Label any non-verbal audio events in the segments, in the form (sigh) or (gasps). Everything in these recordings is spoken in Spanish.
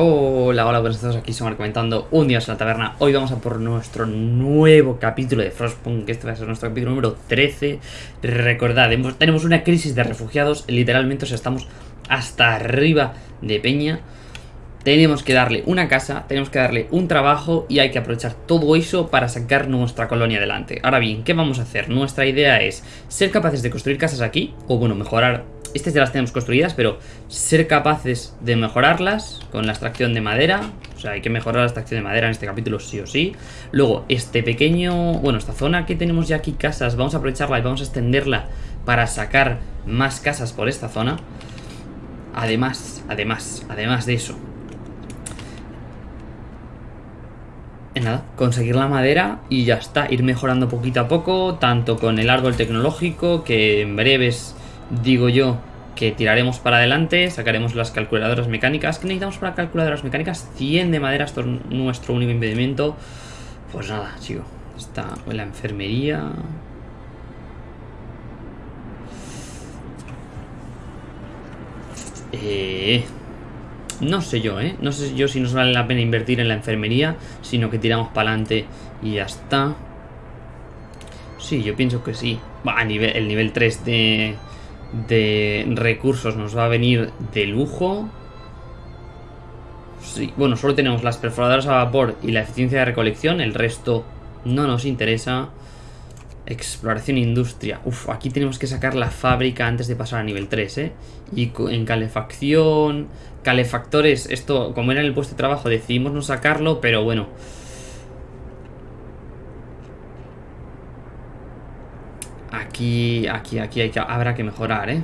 Hola, hola, buenas tardes, aquí somos comentando un día en la taberna. Hoy vamos a por nuestro nuevo capítulo de Frostpunk, este va a ser nuestro capítulo número 13 Recordad, tenemos una crisis de refugiados, literalmente o estamos hasta arriba de peña. Tenemos que darle una casa, tenemos que darle un trabajo y hay que aprovechar todo eso para sacar nuestra colonia adelante. Ahora bien, ¿qué vamos a hacer? Nuestra idea es ser capaces de construir casas aquí, o bueno, mejorar estas ya las tenemos construidas, pero ser capaces de mejorarlas con la extracción de madera. O sea, hay que mejorar la extracción de madera en este capítulo sí o sí. Luego, este pequeño... Bueno, esta zona que tenemos ya aquí casas, vamos a aprovecharla y vamos a extenderla para sacar más casas por esta zona. Además, además, además de eso. Nada, conseguir la madera y ya está. Ir mejorando poquito a poco, tanto con el árbol tecnológico, que en breves digo yo que tiraremos para adelante, sacaremos las calculadoras mecánicas. ¿Qué necesitamos para calculadoras mecánicas? 100 de madera, esto es nuestro único impedimento. Pues nada, chico. Está en la enfermería. Eh, no sé yo, ¿eh? No sé yo si nos vale la pena invertir en la enfermería, sino que tiramos para adelante y ya está. Sí, yo pienso que sí. Va, el nivel 3 de de recursos nos va a venir de lujo. Sí, bueno, solo tenemos las perforadoras a vapor y la eficiencia de recolección. El resto no nos interesa. Exploración e industria. Uf, aquí tenemos que sacar la fábrica antes de pasar a nivel 3, ¿eh? Y en calefacción... Calefactores, esto, como era en el puesto de trabajo, decidimos no sacarlo, pero bueno... Aquí, aquí, aquí habrá que mejorar, ¿eh?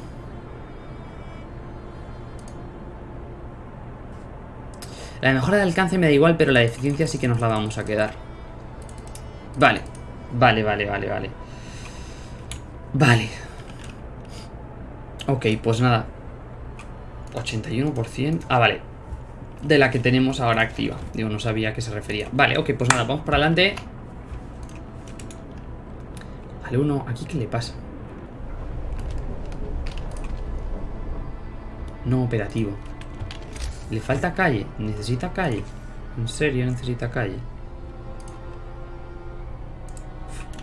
La mejora de alcance me da igual, pero la eficiencia sí que nos la vamos a quedar. Vale. Vale, vale, vale, vale. Vale. Ok, pues nada. 81%. Ah, vale. De la que tenemos ahora activa. Digo, no sabía a qué se refería. Vale, ok, pues nada, vamos para adelante. Al uno, ¿aquí qué le pasa? No operativo. Le falta calle. Necesita calle. En serio, necesita calle.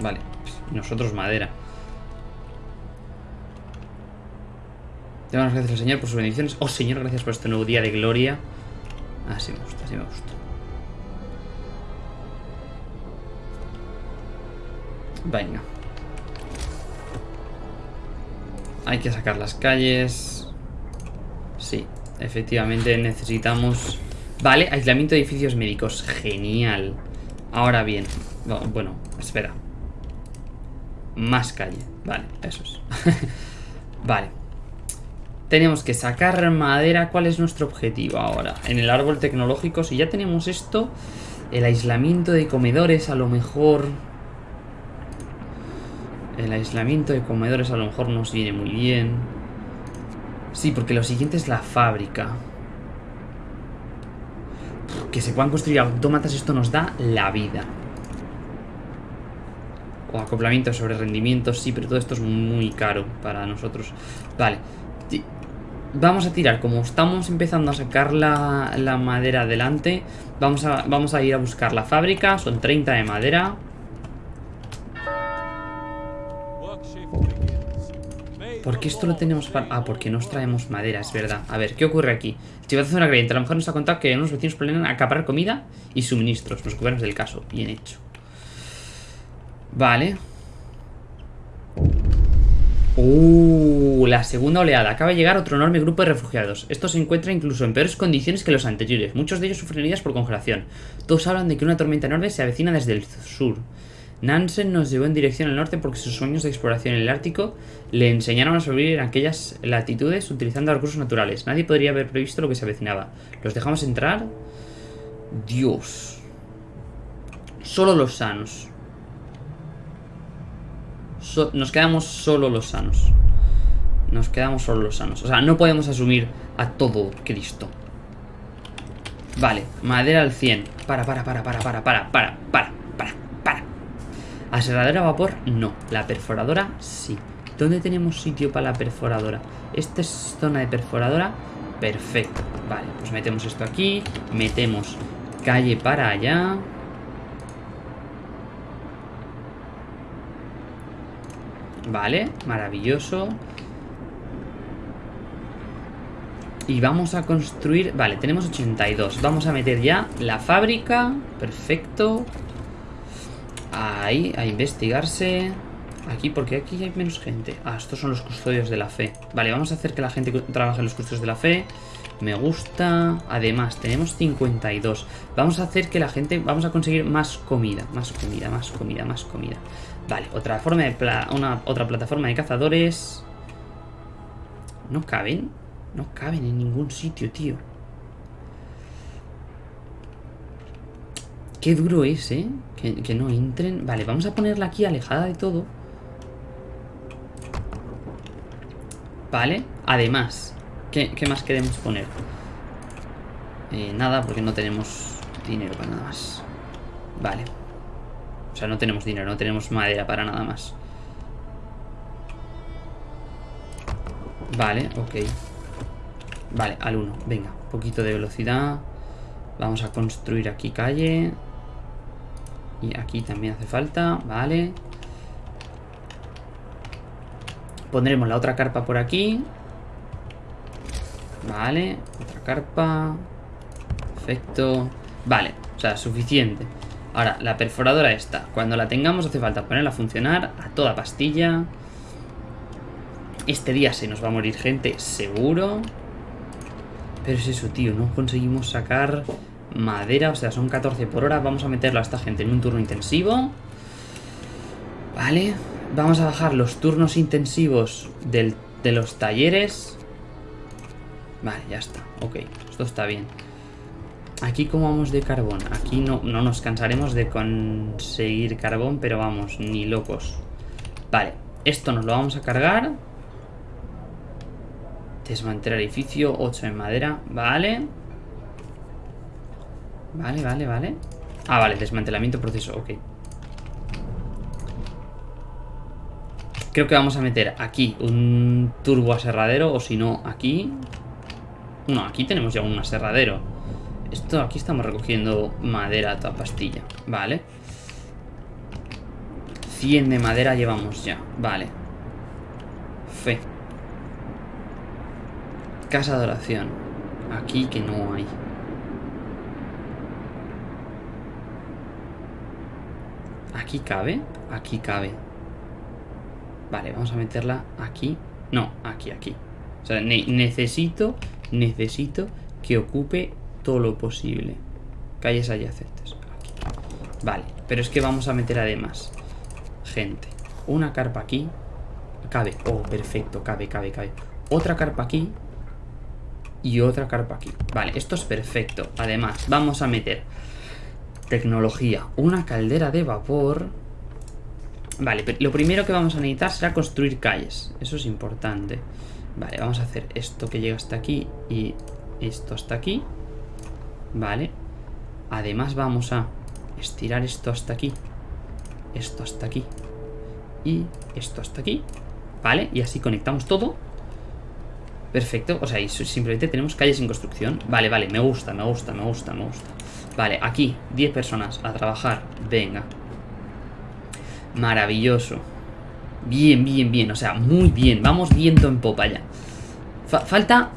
Vale. Nosotros madera. Le damos gracias al Señor por sus bendiciones. Oh, Señor, gracias por este nuevo día de gloria. Así me gusta, así me gusta. Venga. Hay que sacar las calles. Sí, efectivamente necesitamos... Vale, aislamiento de edificios médicos. Genial. Ahora bien. Bueno, espera. Más calle. Vale, eso es. (laughs) vale. Tenemos que sacar madera. ¿Cuál es nuestro objetivo ahora? En el árbol tecnológico, si ya tenemos esto, el aislamiento de comedores a lo mejor el aislamiento de comedores a lo mejor nos viene muy bien. Sí, porque lo siguiente es la fábrica. Que se puedan construir autómatas, esto nos da la vida. O acoplamiento sobre rendimiento, sí, pero todo esto es muy caro para nosotros. Vale. Vamos a tirar, como estamos empezando a sacar la, la madera adelante, vamos a, vamos a ir a buscar la fábrica, son 30 de madera. ¿Por qué esto lo tenemos para...? Ah, porque nos traemos madera, es verdad. A ver, ¿qué ocurre aquí? Civilización creyente. A lo mejor nos ha contado que unos vecinos planean acaparar comida y suministros. Nos ocupamos del caso. Bien hecho. Vale. Uh, la segunda oleada. Acaba de llegar otro enorme grupo de refugiados. Esto se encuentra incluso en peores condiciones que los anteriores. Muchos de ellos sufren heridas por congelación. Todos hablan de que una tormenta enorme se avecina desde el sur. Nansen nos llevó en dirección al norte porque sus sueños de exploración en el Ártico le enseñaron a sobrevivir en aquellas latitudes utilizando recursos naturales. Nadie podría haber previsto lo que se avecinaba. ¿Los dejamos entrar? Dios. Solo los sanos. nos quedamos solo los sanos. Nos quedamos solo los sanos. O sea, no podemos asumir a todo Cristo. Vale, madera al 100. Para, para, para, para, para, para, para, para. ¿Aserradora a vapor? No. La perforadora, sí. ¿Dónde tenemos sitio para la perforadora? Esta es zona de perforadora. Perfecto. Vale, pues metemos esto aquí. Metemos calle para allá. Vale, maravilloso. Y vamos a construir... Vale, tenemos 82. Vamos a meter ya la fábrica. Perfecto. Ahí, a investigarse. Aquí, porque aquí hay menos gente. Ah, estos son los custodios de la fe. Vale, vamos a hacer que la gente trabaje en los custodios de la fe. Me gusta. Además, tenemos 52. Vamos a hacer que la gente... Vamos a conseguir más comida. Más comida, más comida, más comida. Vale, otra forma de... una, otra plataforma de cazadores. ¿No caben? No caben en ningún sitio, tío. Qué duro es, ¿eh? Que, no entren. Vale, vamos a ponerla aquí alejada de todo. Vale, además ¿Qué, más queremos poner? Eh, nada, porque no tenemos dinero para nada más Vale O sea, no tenemos dinero, no tenemos madera para nada más Vale, ok Vale, al 1, venga Poquito de velocidad Vamos a construir aquí calle Y aquí también hace falta Vale Pondremos la otra carpa por aquí. Vale, otra carpa. Perfecto. Vale, o sea, suficiente. Ahora, la perforadora esta. Cuando la tengamos hace falta ponerla a funcionar a toda pastilla. Este día se nos va a morir gente, seguro. Pero es eso, tío. No conseguimos sacar madera. O sea, son 14 por hora. Vamos a meterlo a esta gente en un turno intensivo. Vale. Vamos a bajar los turnos intensivos de los talleres. Vale, ya está. Ok, esto está bien. Aquí como vamos de carbón. Aquí no, no nos cansaremos de conseguir carbón, pero vamos, ni locos. Vale, esto nos lo vamos a cargar. Desmantelar edificio, 8 en madera. Vale. Vale, vale, vale. Ah, vale, desmantelamiento proceso, ok. Creo que vamos a meter aquí un turbo aserradero o si no aquí... No, aquí tenemos ya un aserradero. Esto aquí estamos recogiendo madera a toda pastilla. Vale. 100 de madera llevamos ya. Vale. Fe. Casa de oración. Aquí que no hay. ¿Aquí cabe? Aquí cabe. Vale, vamos a meterla aquí. No, aquí, aquí. O sea, necesito, necesito que ocupe todo lo posible. Calles adyacentes. Aquí. Vale, pero es que vamos a meter además gente. Una carpa aquí. Cabe. Oh, perfecto, cabe, cabe, cabe. Otra carpa aquí. Y otra carpa aquí. Vale, esto es perfecto. Además, vamos a meter tecnología. Una caldera de vapor Vale, lo primero que vamos a necesitar será construir calles. Eso es importante. Vale, vamos a hacer esto que llega hasta aquí y esto hasta aquí. Vale. Además vamos a estirar esto hasta aquí. Esto hasta aquí. Y esto hasta aquí. Vale, y así conectamos todo. Perfecto, o sea, y simplemente tenemos calles en construcción Vale, vale, me gusta, me gusta, me gusta, me gusta Vale, aquí, 10 personas a trabajar Venga, Maravilloso. Bien, bien, bien. O sea, muy bien. Vamos viento en popa ya. falta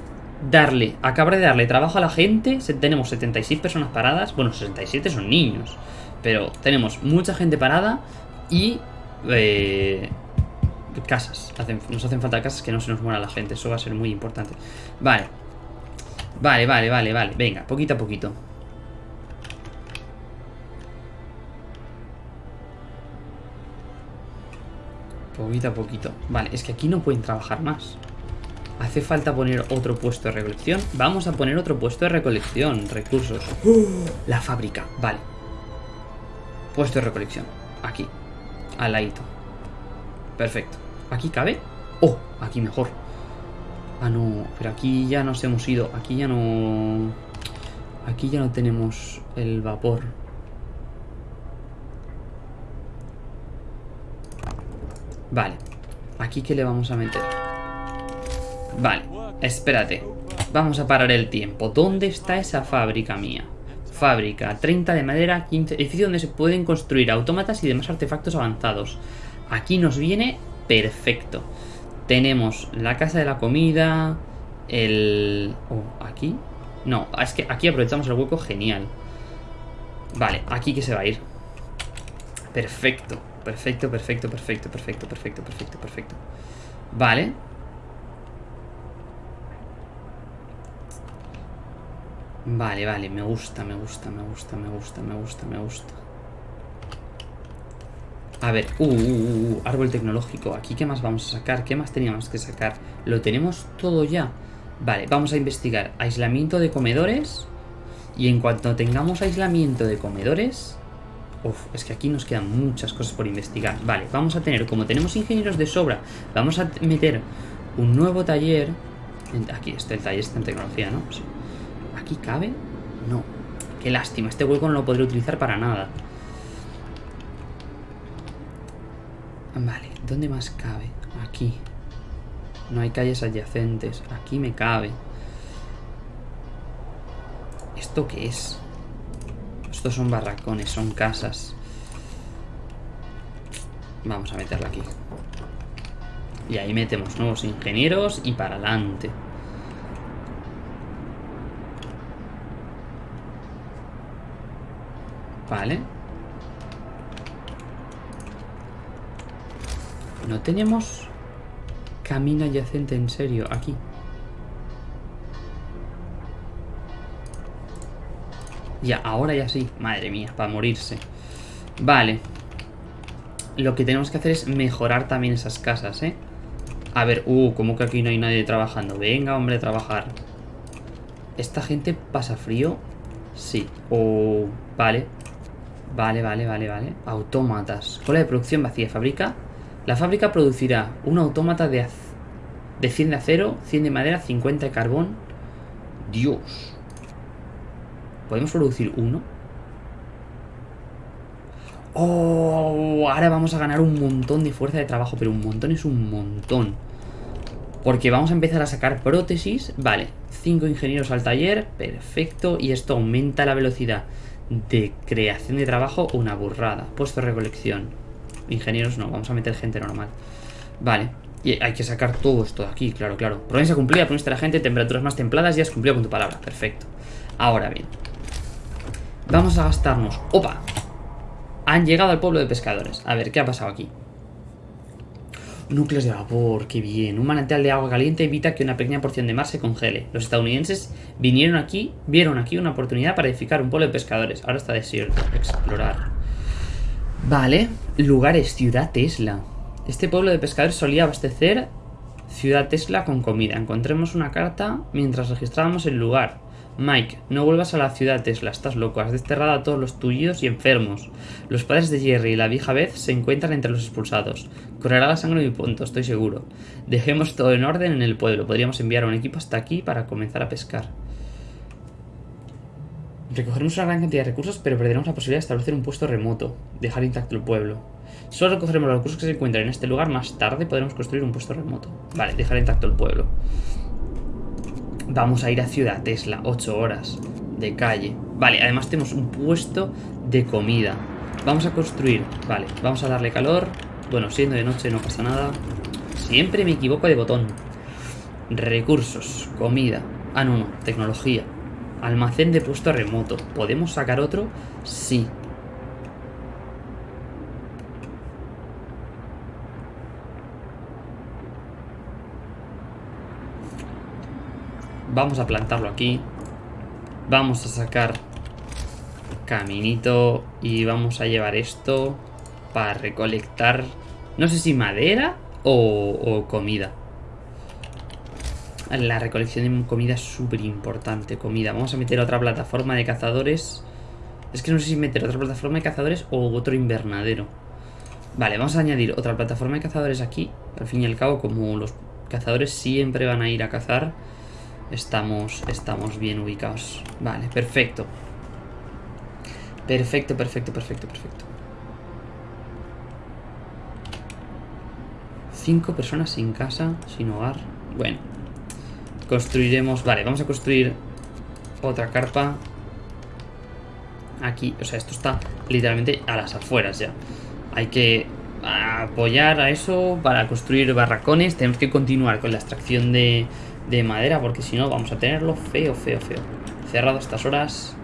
darle, acabar de darle trabajo a la gente. tenemos 76 personas paradas. Bueno, 67 son niños. Pero tenemos mucha gente parada y... Eh, casas. nos hacen falta casas que no se nos muera la gente. Eso va a ser muy importante. Vale. Vale, vale, vale, vale. Venga, poquito a poquito. Poquito a poquito. Vale, es que aquí no pueden trabajar más. Hace falta poner otro puesto de recolección. Vamos a poner otro puesto de recolección. Recursos. (gasps) la fábrica. Vale. Puesto de recolección. Aquí. Al ladito. Perfecto. ¿Aquí cabe? Oh, aquí mejor. Ah, no. Pero aquí ya nos hemos ido. Aquí ya no... Aquí ya no tenemos el vapor. Vale. ¿Aquí qué le vamos a meter? Vale, espérate. Vamos a parar el tiempo. ¿Dónde está esa fábrica mía? Fábrica, 30 de madera, 15... Edificio donde se pueden construir autómatas y demás artefactos avanzados. Aquí nos viene perfecto. Tenemos la casa de la comida, el... Oh, ¿aquí? No, es que aquí aprovechamos el hueco genial. Vale, aquí que se va a ir. Perfecto, perfecto, perfecto, perfecto, perfecto, perfecto, perfecto, perfecto. Vale. Vale, vale, me gusta, me gusta, me gusta, me gusta, me gusta, me gusta. A ver, uh, uh, uh, uh, árbol tecnológico. Aquí, ¿qué más vamos a sacar? ¿Qué más teníamos que sacar? Lo tenemos todo ya. Vale, vamos a investigar aislamiento de comedores. Y en cuanto tengamos aislamiento de comedores... Uf, es que aquí nos quedan muchas cosas por investigar. Vale, vamos a tener, como tenemos ingenieros de sobra, vamos a meter un nuevo taller. Aquí está el taller, está en tecnología, ¿no? ¿Aquí cabe? No. Qué lástima, este hueco no lo podré utilizar para nada. Vale, ¿dónde más cabe? Aquí. No hay calles adyacentes. Aquí me cabe. ¿Esto qué es? Estos son barracones, son casas. Vamos a meterla aquí. Y ahí metemos nuevos ingenieros y para adelante. Vale. No tenemos camino adyacente en serio aquí. Ya, ahora ya sí. Madre mía, para morirse. Vale. Lo que tenemos que hacer es mejorar también esas casas, ¿eh? A ver, uh, como que aquí no hay nadie trabajando. Venga, hombre, a trabajar. ¿Esta gente pasa frío? Sí. Oh, vale. Vale, vale, vale, vale. Autómatas. Cola de producción vacía. Fabrica la fábrica producirá un autómata de, de 100 de acero, 100 de madera, 50 de carbón. Dios. ¿Podemos producir uno? Oh, ahora vamos a ganar un montón de fuerza de trabajo, pero un montón es un montón. Porque vamos a empezar a sacar prótesis. Vale, 5 ingenieros al taller, perfecto. Y esto aumenta la velocidad de creación de trabajo, una burrada. Puesto de recolección. Ingenieros no, vamos a meter gente normal. Vale, y hay que sacar todo esto de aquí, claro, claro. Promesa cumplida, promesa la gente, temperaturas más templadas, ya has cumplido con tu palabra. Perfecto. Ahora bien. Vamos a gastarnos... ¡Opa! Han llegado al pueblo de pescadores. A ver, ¿qué ha pasado aquí? Núcleos de vapor, qué bien. Un manantial de agua caliente evita que una pequeña porción de mar se congele. Los estadounidenses vinieron aquí, vieron aquí una oportunidad para edificar un pueblo de pescadores. Ahora está desierto. Explorar. Vale, lugares, Ciudad Tesla. Este pueblo de pescadores solía abastecer Ciudad Tesla con comida. Encontremos una carta mientras registrábamos el lugar. Mike, no vuelvas a la ciudad Tesla, estás loco, has desterrado a todos los tuyos y enfermos. Los padres de Jerry y la vieja Beth se encuentran entre los expulsados. Correrá la sangre mi punto, estoy seguro. Dejemos todo en orden en el pueblo, podríamos enviar un equipo hasta aquí para comenzar a pescar. Recogeremos una gran cantidad de recursos, pero perderemos la posibilidad de establecer un puesto remoto, dejar intacto el pueblo. Solo recogeremos los recursos que se encuentran en este lugar, más tarde podremos construir un puesto remoto. Vale, dejar intacto el pueblo. Vamos a ir a Ciudad Tesla, 8 horas de calle. Vale, además tenemos un puesto de comida. Vamos a construir, vale, vamos a darle calor. Bueno, siendo de noche no pasa nada. Siempre me equivoco de botón. Recursos, comida. Ah, no, no, tecnología. Almacén de puesto remoto. ¿Podemos sacar otro? Sí. Vamos a plantarlo aquí. Vamos a sacar caminito y vamos a llevar esto para recolectar, no sé si madera o, comida. La recolección de comida es súper importante. Comida. Vamos a meter otra plataforma de cazadores. Es que no sé si meter otra plataforma de cazadores o otro invernadero. Vale, vamos a añadir otra plataforma de cazadores aquí. Al fin y al cabo, como los cazadores siempre van a ir a cazar, estamos, estamos bien ubicados. Vale, perfecto. Perfecto, perfecto, perfecto, perfecto. Cinco personas sin casa, sin hogar. Bueno, Construiremos... Vale, vamos a construir otra carpa. Aquí, o sea, esto está literalmente a las afueras ya. Hay que apoyar a eso para construir barracones. Tenemos que continuar con la extracción de, de madera porque si no vamos a tenerlo feo, feo, feo. Cerrado estas horas.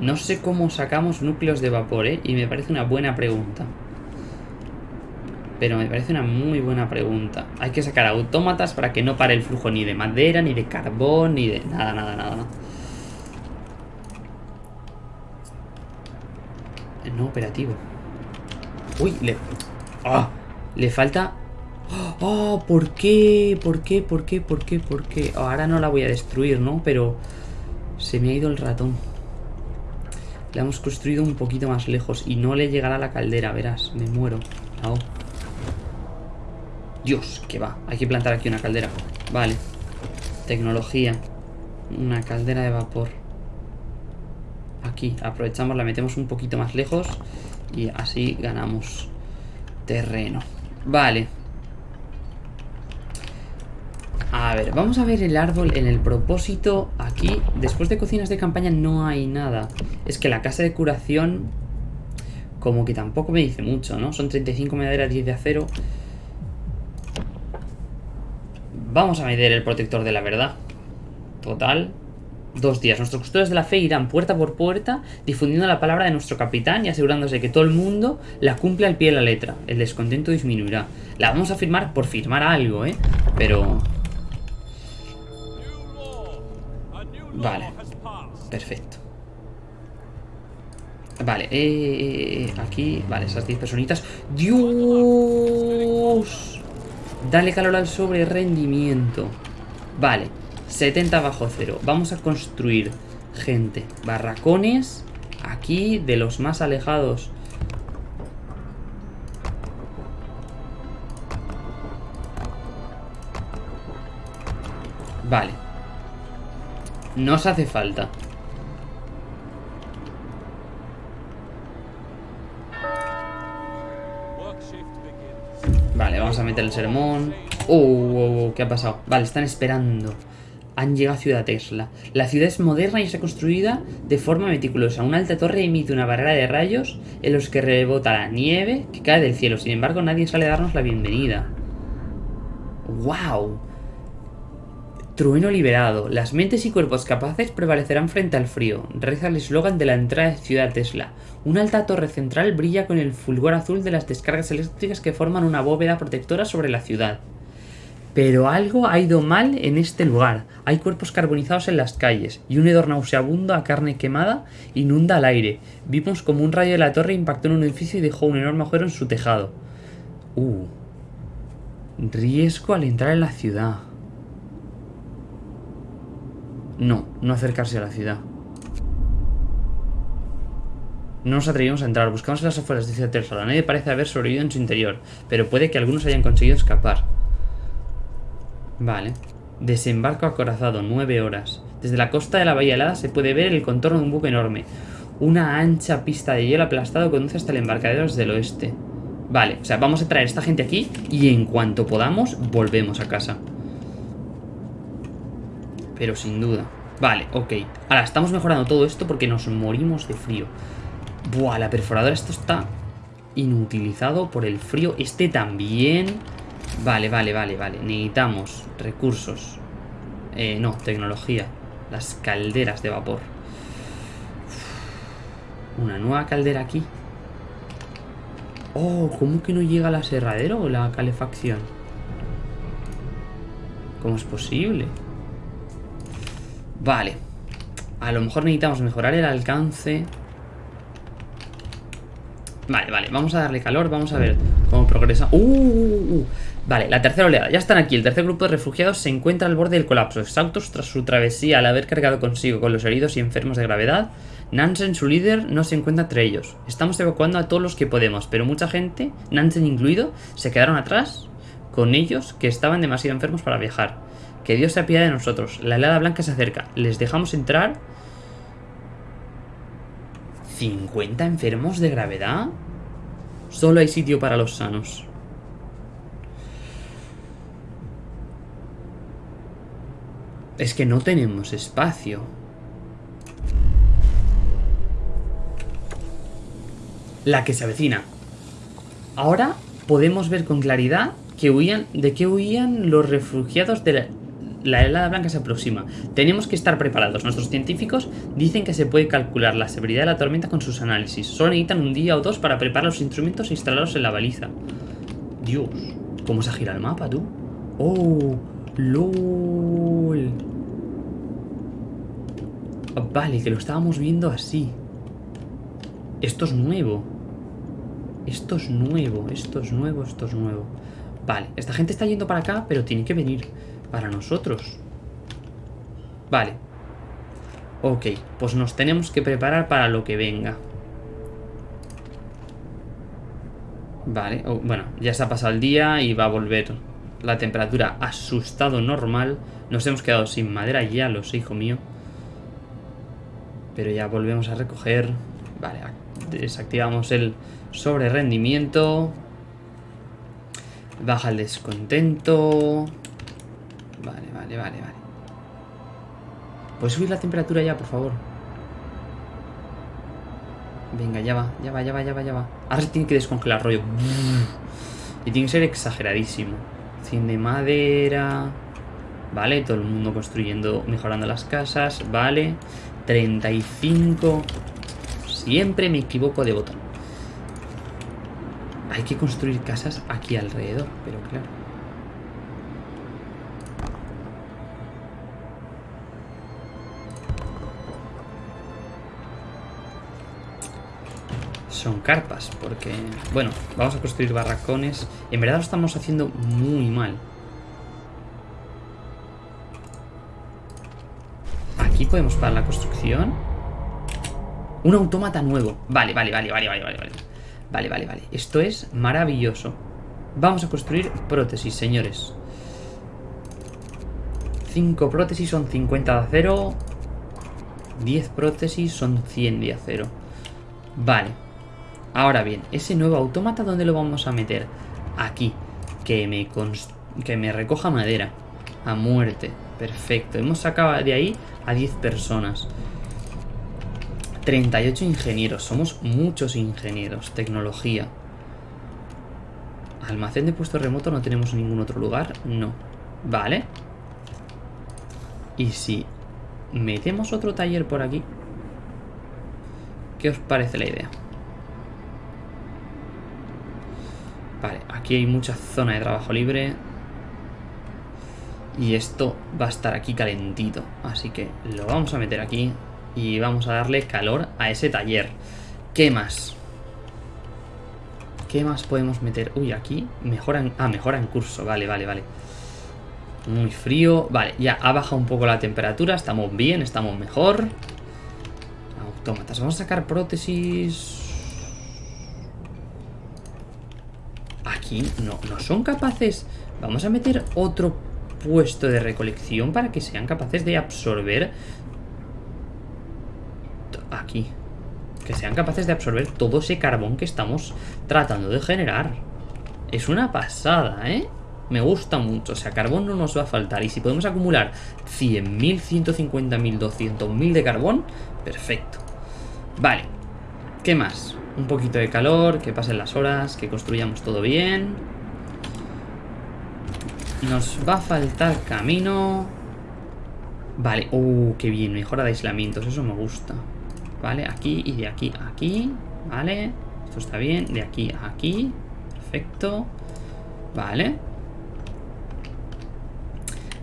No sé cómo sacamos núcleos de vapor, ¿eh? Y me parece una buena pregunta. Pero me parece una muy buena pregunta. Hay que sacar autómatas para que no pare el flujo ni de madera, ni de carbón, ni de... Nada, nada, nada, nada. No operativo. Uy, le... ¡Ah! Le falta... ¡Oh! ¿Por qué? ¿Por qué? ¿Por qué? ¿Por qué? ¿Por qué? Ahora no la voy a destruir, ¿no? Pero... Se me ha ido el ratón. La hemos construido un poquito más lejos y no le llegará la caldera, verás. Me muero. Dios, que va. Hay que plantar aquí una caldera. Vale. Tecnología. Una caldera de vapor. Aquí, aprovechamos, la metemos un poquito más lejos y así ganamos terreno. Vale. A ver, vamos a ver el árbol en el propósito. Aquí, después de cocinas de campaña no hay nada. Es que la casa de curación como que tampoco me dice mucho, ¿no? Son 35 madera, 10 de acero. Vamos a medir el protector de la verdad. Total. Dos días. Nuestros custodios de la fe irán puerta por puerta difundiendo la palabra de nuestro capitán y asegurándose que todo el mundo la cumple al pie de la letra. El descontento disminuirá. La vamos a firmar por firmar algo, ¿eh? Pero... Vale. Perfecto. Vale, eh, eh, eh, aquí, vale, esas 10 personitas. ¡Dios! Dale calor al sobre rendimiento. Vale, 70 bajo cero. Vamos a construir, gente, barracones aquí de los más alejados. Vale. Nos hace falta. Vale, vamos a meter el sermón. Uh, uh, uh, ¿qué ha pasado? Vale, están esperando. Han llegado a Ciudad Tesla. La ciudad es moderna y está construida de forma meticulosa. Una alta torre emite una barrera de rayos en los que rebota la nieve que cae del cielo. Sin embargo, nadie sale a darnos la bienvenida. ¡Wow! Trueno liberado. Las mentes y cuerpos capaces prevalecerán frente al frío. Reza el eslogan de la entrada de Ciudad Tesla. Una alta torre central brilla con el fulgor azul de las descargas eléctricas que forman una bóveda protectora sobre la ciudad. Pero algo ha ido mal en este lugar. Hay cuerpos carbonizados en las calles y un hedor nauseabundo a carne quemada inunda el aire. Vimos como un rayo de la torre impactó en un edificio y dejó un enorme agujero en su tejado. Uh. Riesgo al entrar en la ciudad. No, no acercarse a la ciudad. No nos atrevimos a entrar, buscamos en las afueras de Ciudad Tesla. Nadie parece haber sobrevivido en su interior, pero puede que algunos hayan conseguido escapar. Vale. Desembarco acorazado, nueve horas. Desde la costa de la Bahía Helada se puede ver el contorno de un buque enorme. Una ancha pista de hielo aplastado conduce hasta el embarcadero desde el oeste. Vale, o sea, vamos a traer a esta gente aquí y en cuanto podamos, volvemos a casa. Pero sin duda. Vale, ok. Ahora, estamos mejorando todo esto porque nos morimos de frío. Buah, la perforadora, esto está inutilizado por el frío. Este también. Vale, vale, vale, vale. Necesitamos recursos. Eh, no, tecnología. Las calderas de vapor. Una nueva caldera aquí. Oh, ¿cómo que no llega al aserradero o la calefacción? ¿Cómo es posible? Vale. A lo mejor necesitamos mejorar el alcance. Vale, vale, vamos a darle calor, vamos a ver cómo progresa. ¡Uh! uh, uh, uh. Vale, la tercera oleada, ya están aquí. El tercer grupo de refugiados se encuentra al borde del colapso, exhaustos tras su travesía al haber cargado consigo con los heridos y enfermos de gravedad. Nansen, su líder, no se encuentra entre ellos. Estamos evacuando a todos los que podemos, pero mucha gente, Nansen incluido, se quedaron atrás con ellos que estaban demasiado enfermos para viajar. Que Dios se apiade de nosotros. La helada blanca se acerca. ¿Les dejamos entrar? ¿50 enfermos de gravedad? Solo hay sitio para los sanos. Es que no tenemos espacio. La que se avecina. Ahora podemos ver con claridad que de qué huían los refugiados de la, la helada blanca se aproxima. Tenemos que estar preparados. Nuestros científicos dicen que se puede calcular la severidad de la tormenta con sus análisis. Solo necesitan un día o dos para preparar los instrumentos e instalarlos en la baliza. Dios, ¿cómo se gira el mapa, tú? Oh, lol. Vale, que lo estábamos viendo así. Esto es nuevo. Esto es nuevo, esto es nuevo, esto es nuevo. Vale, esta gente está yendo para acá, pero tiene que venir para nosotros. Vale. Ok, pues nos tenemos que preparar para lo que venga. Vale, bueno, ya se ha pasado el día y va a volver la temperatura a normal. Nos hemos quedado sin madera, ya lo sé, hijo mío. Pero ya volvemos a recoger. Vale, desactivamos el sobre rendimiento. Baja el descontento. Vale, vale, vale, vale. ¿Puedes subir la temperatura ya, por favor? Venga, ya va, ya va, ya va, ya va, ya va. Ahora se tiene que descongelar, rollo. Y tiene que ser exageradísimo. 100 de madera. Vale, todo el mundo construyendo, mejorando las casas. Vale. 35. Siempre me equivoco de botón. Hay que construir casas aquí alrededor, pero claro. Son carpas, porque... Bueno, vamos a construir barracones. En verdad lo estamos haciendo muy mal. Podemos parar la construcción. Un autómata nuevo. Vale, vale, vale, vale, vale, vale. Vale, vale, vale. Esto es maravilloso. Vamos a construir prótesis, señores. 5 prótesis son 50 de acero. 10 prótesis son 100 de acero. Vale. Ahora bien, ese nuevo autómata, ¿dónde lo vamos a meter? Aquí. Que me, que me recoja madera. A muerte. Perfecto. Hemos sacado de ahí a 10 personas. 38 ingenieros. Somos muchos ingenieros. Tecnología. Almacén de puesto remoto no tenemos en ningún otro lugar. No. Vale. Y si metemos otro taller por aquí. ¿Qué os parece la idea? Vale, aquí hay mucha zona de trabajo libre. Y esto va a estar aquí calentito. Así que lo vamos a meter aquí. Y vamos a darle calor a ese taller. ¿Qué más? ¿Qué más podemos meter? Uy, aquí mejoran... Ah, mejora en curso. Vale, vale, vale. Muy frío. Vale, ya ha bajado un poco la temperatura. Estamos bien, estamos mejor. Autómatas. Vamos a sacar prótesis... Aquí no, no son capaces... Vamos a meter otro puesto de recolección para que sean capaces de absorber aquí. Que sean capaces de absorber todo ese carbón que estamos tratando de generar. Es una pasada, ¿eh? Me gusta mucho, o sea, carbón no nos va a faltar. Y si podemos acumular 100.000, 150.000, 200.000 de carbón, perfecto. Vale, ¿qué más? Un poquito de calor, que pasen las horas, que construyamos todo bien. Nos va a faltar camino. Vale, uh, qué bien, mejora de aislamientos, eso me gusta. Vale, aquí y de aquí a aquí. Vale, esto está bien. De aquí a aquí. Perfecto. Vale.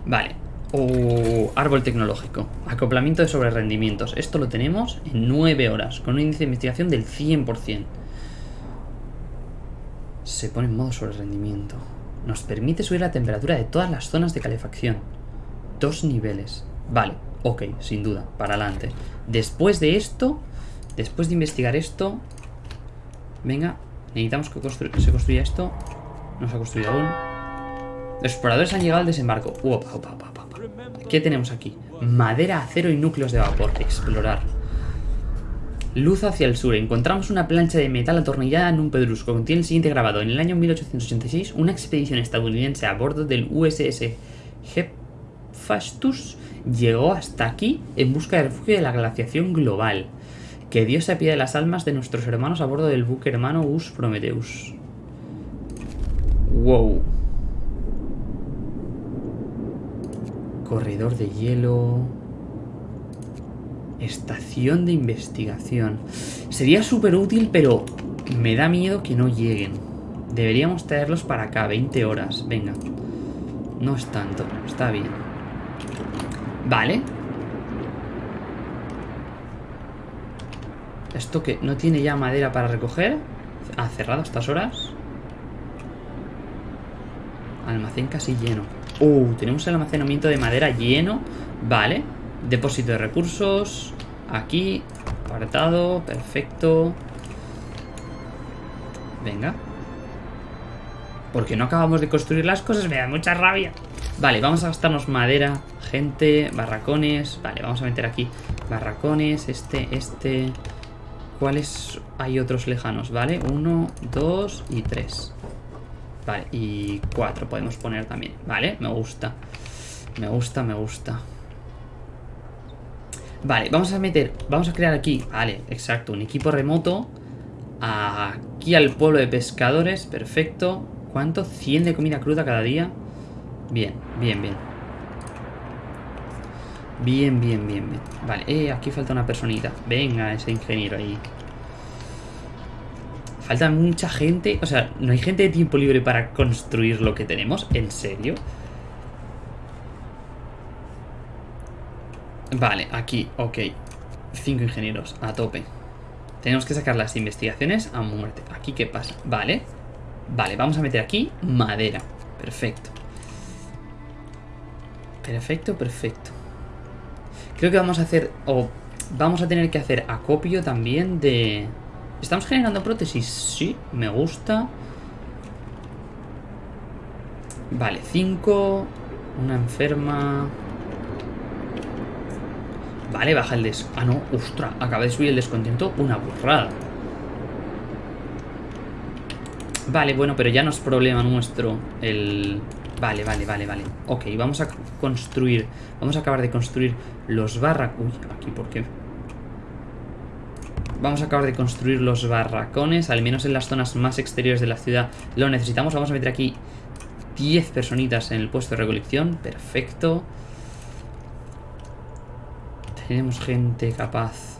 Vale. Oh, árbol tecnológico. Acoplamiento de sobrerendimientos. Esto lo tenemos en 9 horas, con un índice de investigación del 100%. Se pone en modo sobrerendimiento. Nos permite subir la temperatura de todas las zonas de calefacción. Dos niveles. Vale, ok, sin duda, para adelante. Después de esto, después de investigar esto, venga, necesitamos que se construya esto. No se ha construido aún. Los exploradores han llegado al desembarco. ¿Qué tenemos aquí? Madera, acero y núcleos de vapor. Explorar. Luz hacia el sur. Encontramos una plancha de metal atornillada en un pedrusco. Contiene el siguiente grabado. En el año 1886, una expedición estadounidense a bordo del USS Hephaestus llegó hasta aquí en busca de refugio de la glaciación global. Que Dios se apiade de las almas de nuestros hermanos a bordo del buque hermano Us Prometheus. Wow. Corredor de hielo. Estación de investigación. Sería súper útil, pero me da miedo que no lleguen. Deberíamos traerlos para acá, 20 horas. Venga. No es tanto, está bien. Vale. ¿Esto que ¿No tiene ya madera para recoger? ¿Ha cerrado estas horas? Almacén casi lleno. Uh, tenemos el almacenamiento de madera lleno. Vale. Depósito de recursos. Aquí. Apartado. Perfecto. Venga. Porque no acabamos de construir las cosas. Me da mucha rabia. Vale, vamos a gastarnos madera. Gente, barracones. Vale, vamos a meter aquí barracones. Este, este. ¿Cuáles hay otros lejanos? Vale, uno, dos y tres. Vale, y cuatro podemos poner también. Vale, me gusta. Me gusta, me gusta. Vale, vamos a meter, vamos a crear aquí, vale, exacto, un equipo remoto. Aquí al pueblo de pescadores, perfecto. ¿Cuánto? 100 de comida cruda cada día. Bien, bien, bien. Bien, bien, bien, bien. Vale, eh, aquí falta una personita. Venga, ese ingeniero ahí. Falta mucha gente. O sea, ¿no hay gente de tiempo libre para construir lo que tenemos? ¿En serio? Vale, aquí, ok. Cinco ingenieros, a tope. Tenemos que sacar las investigaciones a muerte. ¿Aquí qué pasa? Vale. Vale, vamos a meter aquí madera. Perfecto. Perfecto, perfecto. Creo que vamos a hacer... O vamos a tener que hacer acopio también de... ¿Estamos generando prótesis? Sí, me gusta. Vale, 5. Una enferma. Vale, baja el des... Ah, no, ostra, acaba de subir el descontento. Una burrada. Vale, bueno, pero ya no es problema nuestro el... Vale, vale, vale, vale. Ok, vamos a construir... Vamos a acabar de construir los barracos... Uy, aquí, ¿por qué? Vamos a acabar de construir los barracones, al menos en las zonas más exteriores de la ciudad lo necesitamos. Vamos a meter aquí 10 personitas en el puesto de recolección. Perfecto. Tenemos gente capaz.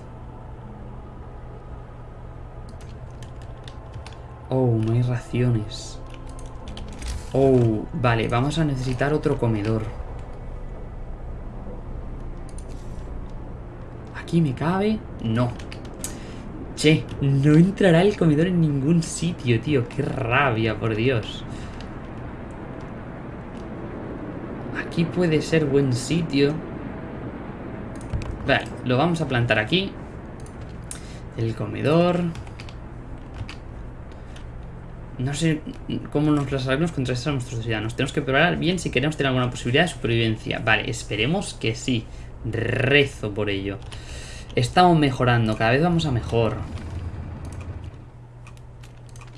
Oh, no hay raciones. Oh, vale, vamos a necesitar otro comedor. ¿Aquí me cabe? No. Che, no entrará el comedor en ningún sitio, tío. Qué rabia, por Dios. Aquí puede ser buen sitio. Vale, lo vamos a plantar aquí. El comedor. No sé cómo nos las contra estos monstruos ciudadanos. Tenemos que probar bien si queremos tener alguna posibilidad de supervivencia. Vale, esperemos que sí. Rezo por ello. Estamos mejorando, cada vez vamos a mejor.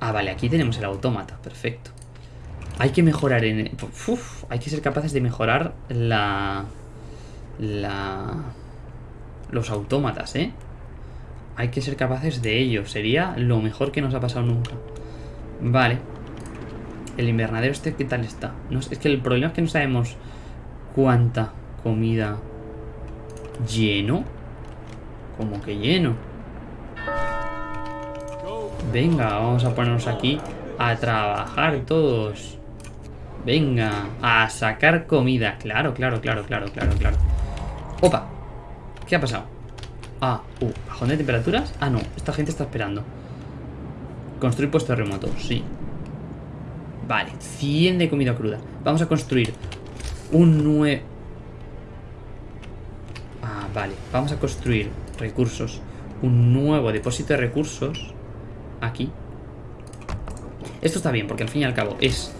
Ah, vale, aquí tenemos el autómata, perfecto. Hay que mejorar en... Uf, hay que ser capaces de mejorar la... La... Los autómatas, ¿eh? Hay que ser capaces de ello. Sería lo mejor que nos ha pasado nunca. Vale. El invernadero este, ¿qué tal está? No, es que el problema es que no sabemos cuánta comida lleno. Como que lleno. Venga, vamos a ponernos aquí a trabajar todos. Venga, a sacar comida. Claro, claro, claro, claro, claro, claro. Opa, ¿qué ha pasado? Ah, uh, bajón de temperaturas. Ah, no, esta gente está esperando. Construir puesto remoto, sí. Vale, 100 de comida cruda. Vamos a construir un nuevo... Ah, vale, vamos a construir recursos, un nuevo depósito de recursos aquí. Esto está bien, porque al fin y al cabo es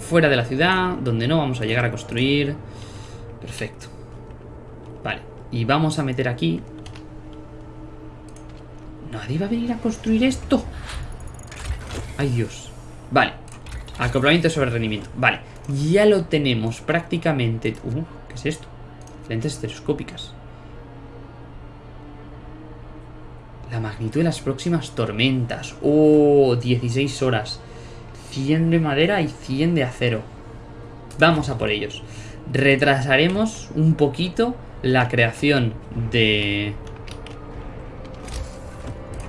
fuera de la ciudad, donde no vamos a llegar a construir. Perfecto. Y vamos a meter aquí... ¿Nadie va a venir a construir esto? ¡Ay, Dios! Vale, acoplamiento sobre rendimiento. Vale, ya lo tenemos prácticamente... Uh, ¿qué es esto? Lentes telescópicas. La magnitud de las próximas tormentas. Oh, 16 horas. 100 de madera y 100 de acero. Vamos a por ellos. Retrasaremos un poquito la creación de...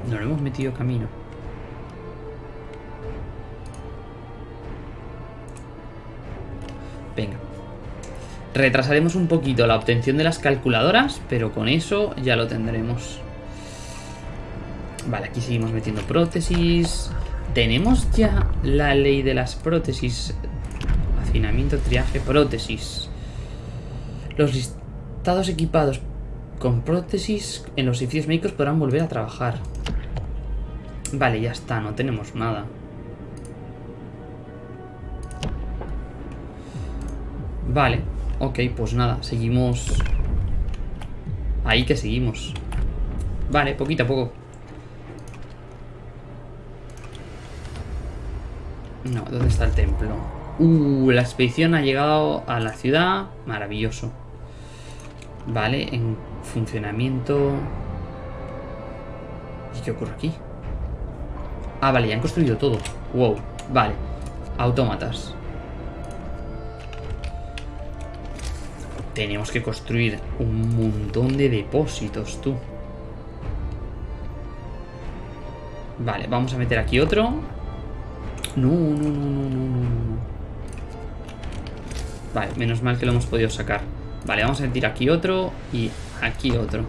No lo hemos metido camino. Venga. Retrasaremos un poquito la obtención de las calculadoras, pero con eso ya lo tendremos. Vale, aquí seguimos metiendo prótesis. Tenemos ya la ley de las prótesis. Hacinamiento, triaje, prótesis. Los listados equipados con prótesis en los edificios médicos podrán volver a trabajar. Vale, ya está, no tenemos nada. Vale, ok, pues nada, seguimos... Ahí que seguimos. Vale, poquito a poco. No, ¿dónde está el templo? Uh, la expedición ha llegado a la ciudad. Maravilloso. Vale, en funcionamiento... ¿Y qué ocurre aquí? Ah, vale, ya han construido todo. Wow, vale. Autómatas. Tenemos que construir un montón de depósitos, tú. Vale, vamos a meter aquí otro. No, no, no, no, no, no. Vale, menos mal que lo hemos podido sacar. Vale, vamos a meter aquí otro y aquí otro.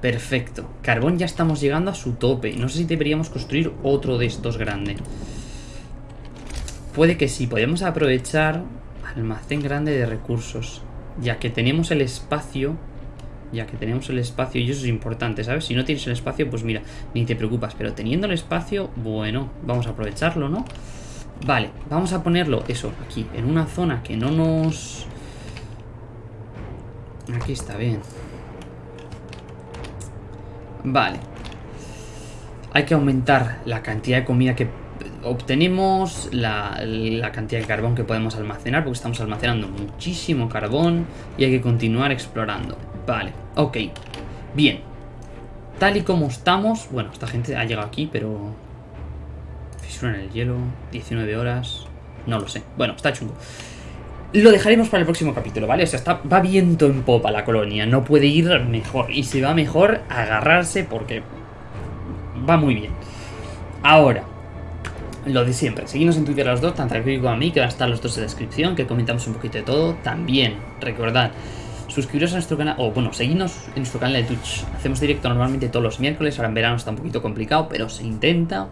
Perfecto. Carbón ya estamos llegando a su tope. No sé si deberíamos construir otro de estos grande. Puede que sí. Podemos aprovechar almacén grande de recursos. Ya que tenemos el espacio ya que tenemos el espacio y eso es importante, ¿sabes? Si no tienes el espacio, pues mira, ni te preocupas, pero teniendo el espacio, bueno, vamos a aprovecharlo, ¿no? Vale, vamos a ponerlo, eso, aquí, en una zona que no nos... Aquí está bien. Vale. Hay que aumentar la cantidad de comida que obtenemos, la, cantidad de carbón que podemos almacenar, porque estamos almacenando muchísimo carbón y hay que continuar explorando. Vale, ok. Bien. Tal y como estamos... Bueno, esta gente ha llegado aquí, pero... Fisura en el hielo, 19 horas... No lo sé. Bueno, está chungo. Lo dejaremos para el próximo capítulo, ¿vale? O sea, está, va viento en popa la colonia. No puede ir mejor. Y si va mejor, agarrarse porque... Va muy bien. Ahora, lo de siempre, seguimos en Twitter los dos, tanto a como a mí, que van a estar los dos en la descripción, que comentamos un poquito de todo. También, recordad, suscribiros a nuestro canal, o bueno, seguidnos en nuestro canal de Twitch. Hacemos directo normalmente todos los miércoles, ahora en verano está un poquito complicado, pero se intenta.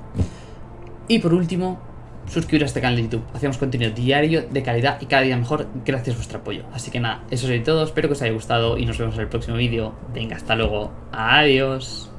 Y por último, suscribiros a este canal de YouTube. Hacemos contenido diario, de calidad y cada día mejor, gracias a vuestro apoyo. Así que nada, eso es todo, espero que os haya gustado y nos vemos en el próximo vídeo. Venga, hasta luego, adiós.